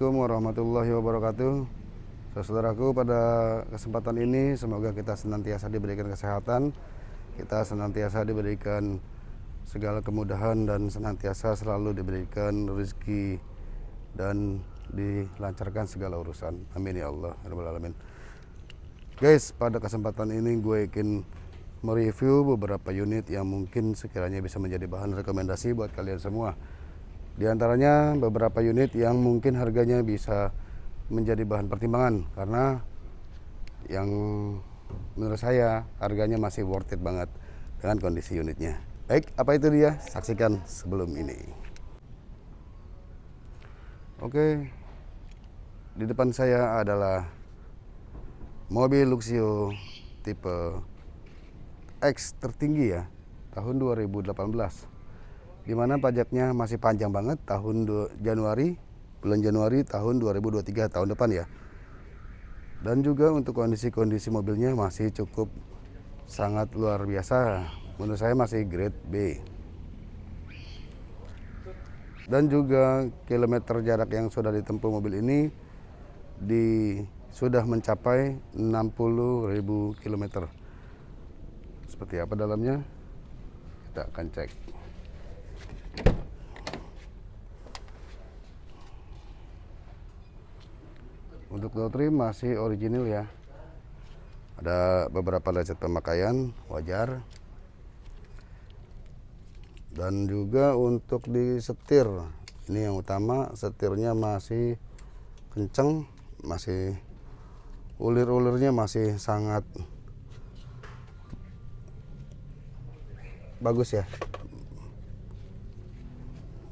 Assalamualaikum warahmatullahi wabarakatuh. Saudaraku pada kesempatan ini semoga kita senantiasa diberikan kesehatan Kita senantiasa diberikan segala kemudahan dan senantiasa selalu diberikan rezeki Dan dilancarkan segala urusan. Amin ya Allah Alamin. Guys pada kesempatan ini gue ingin mereview beberapa unit yang mungkin sekiranya bisa menjadi bahan rekomendasi buat kalian semua di antaranya beberapa unit yang mungkin harganya bisa menjadi bahan pertimbangan karena yang menurut saya harganya masih worth it banget dengan kondisi unitnya. Baik, apa itu dia? Saksikan sebelum ini. Oke, di depan saya adalah mobil Luxio tipe X tertinggi ya, tahun 2018 di mana pajaknya? Masih panjang banget tahun Januari bulan Januari tahun 2023 tahun depan ya. Dan juga untuk kondisi-kondisi mobilnya masih cukup sangat luar biasa. Menurut saya masih grade B. Dan juga kilometer jarak yang sudah ditempuh mobil ini di sudah mencapai 60.000 km seperti apa dalamnya? Kita akan cek Untuk door masih original ya. Ada beberapa lecet pemakaian wajar. Dan juga untuk di setir, ini yang utama setirnya masih kenceng, masih ulir-ulirnya masih sangat bagus ya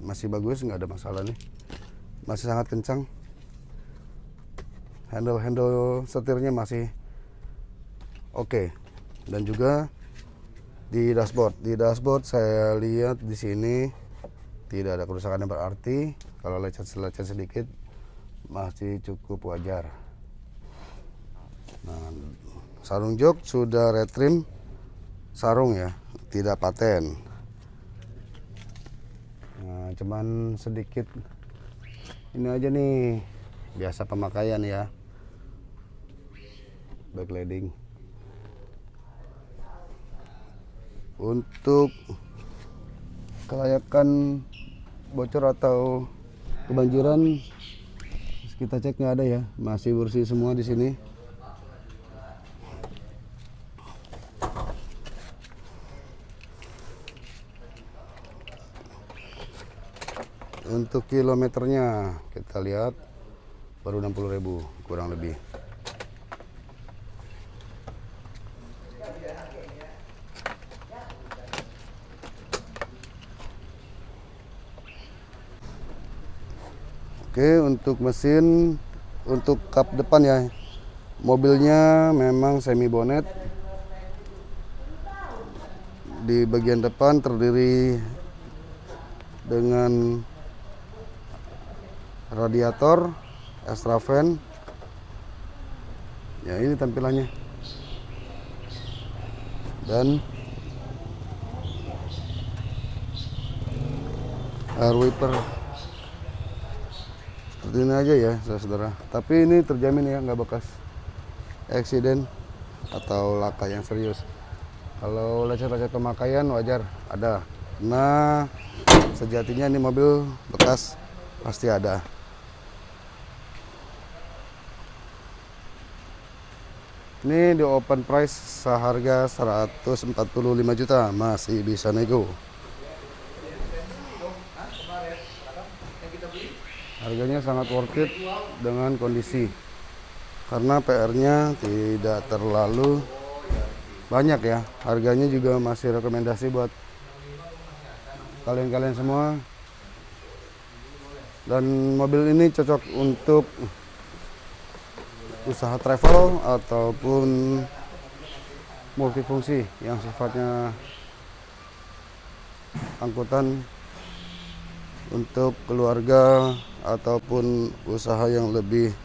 masih bagus nggak ada masalah nih masih sangat kencang handle-handle setirnya masih oke. Okay. dan juga di dashboard. Di dashboard saya lihat di sini tidak ada kerusakan yang berarti. Kalau lecet-lecet sedikit masih cukup wajar. Nah, sarung jok sudah retrim sarung ya tidak paten. Nah, cuman sedikit ini aja nih biasa pemakaian ya backlighting untuk kelayakan bocor atau kebanjiran kita cek nggak ada ya. Masih bersih semua di sini. Untuk kilometernya kita lihat baru 60.000 kurang lebih Oke untuk mesin untuk kap depan ya. Mobilnya memang semi bonet di bagian depan terdiri dengan radiator extra fan. Ya ini tampilannya. Dan air wiper seperti ini aja ya saudara. Tapi ini terjamin ya nggak bekas eksiden atau laka yang serius. Kalau lecet-lecet pemakaian wajar. Ada. Nah sejatinya ini mobil bekas pasti ada. Ini di open price seharga 145 juta. Masih bisa nego harganya sangat worth it dengan kondisi. Karena PR-nya tidak terlalu banyak ya. Harganya juga masih rekomendasi buat kalian-kalian semua. Dan mobil ini cocok untuk usaha travel ataupun multifungsi yang sifatnya angkutan untuk keluarga ataupun usaha yang lebih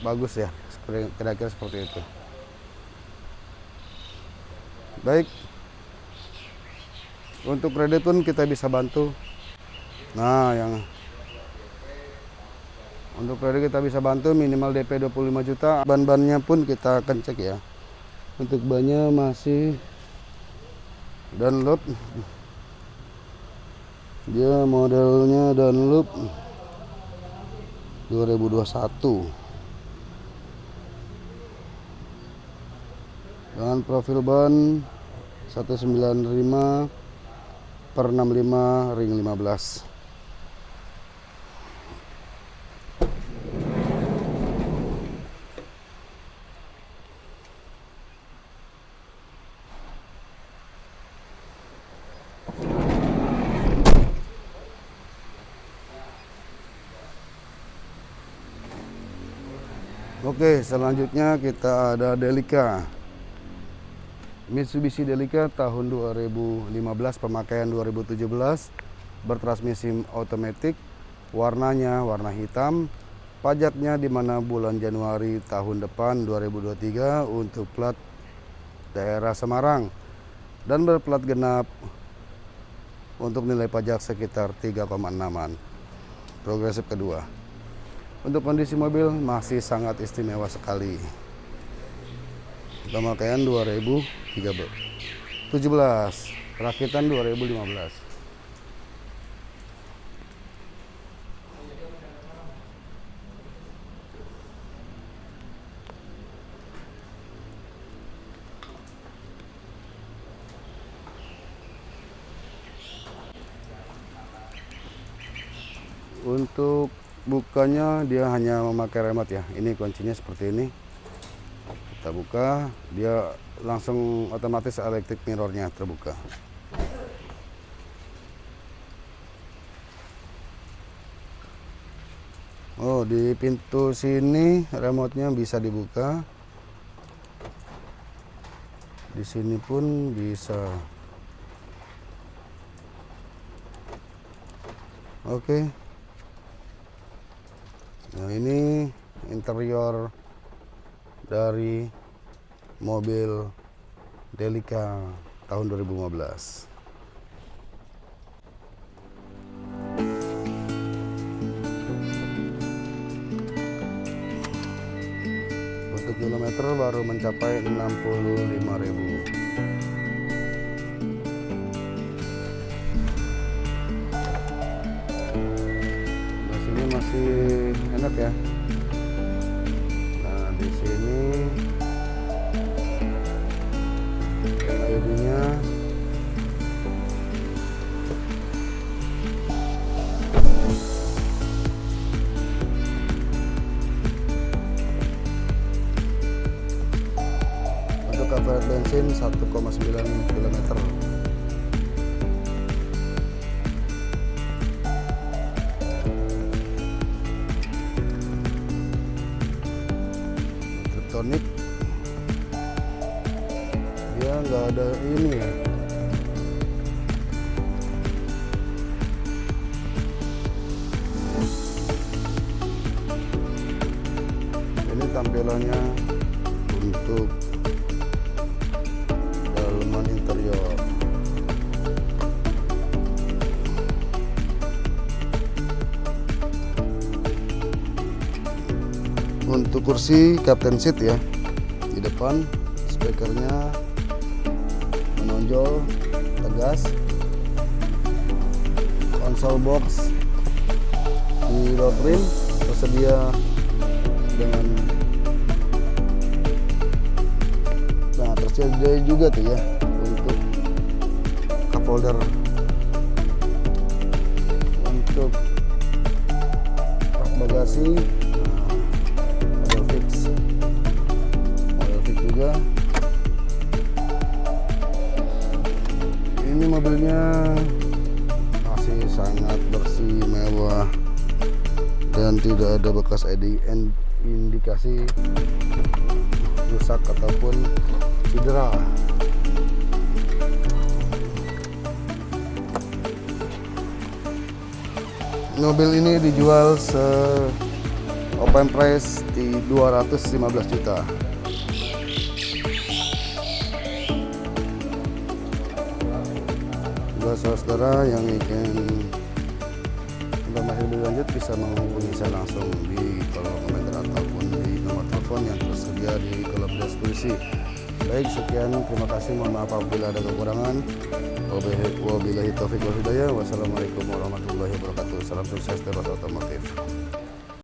bagus ya kira-kira seperti itu. Baik. Untuk kredit pun kita bisa bantu. Nah yang untuk periode kita bisa bantu minimal DP 25 juta. Ban-bannya pun kita akan cek ya. Untuk bannya masih Dunlop dia modelnya Dunlop 2021 dengan profil ban 195 per 65 ring 15 Oke, selanjutnya kita ada Delica. Mitsubishi Delica tahun 2015, pemakaian 2017, bertransmisi otomatis, warnanya warna hitam, pajaknya di mana bulan Januari tahun depan 2023 untuk plat daerah Semarang dan berplat genap untuk nilai pajak sekitar 3,6an. Progresif kedua. Untuk kondisi mobil masih sangat istimewa sekali. Pemakaian 2017, rakitan 2015. Untuk bukanya dia hanya memakai remote ya. Ini kuncinya seperti ini. Kita buka dia langsung otomatis electric mirrornya terbuka. Oh di pintu sini remote-nya bisa dibuka. Di sini pun bisa. Oke. okay. Nah ini interior dari mobil Delica tahun 2015. Untuk kilometer baru mencapai 65.000. masih enak ya. Nah di sini. LED-nya untuk cover bensin 1,9 km nggak ada ini ya. Ini tampilannya untuk dalaman interior. Untuk kursi captain seat ya di depan speakernya menonjol tegas. Konsol box di door tersedia dengan nah tersedia juga tuh ya untuk cup holder untuk bagasi bekas indikasi rusak ataupun cedera. Mobil ini dijual se open price di 215 juta. Buat saudara yang ingin informasi lebih lanjut bisa menghubungi saya langsung di kolom komentar ataupun di nomor telepon yang tersedia di kolom deskripsi. Baik, sekian. Terima kasih. Mohon maaf apabila ada kekurangan. Wabillahi taufiq wal hidayah. Wassalamualaikum warahmatullahi wabarakatuh. Salam sukses terus otomotif.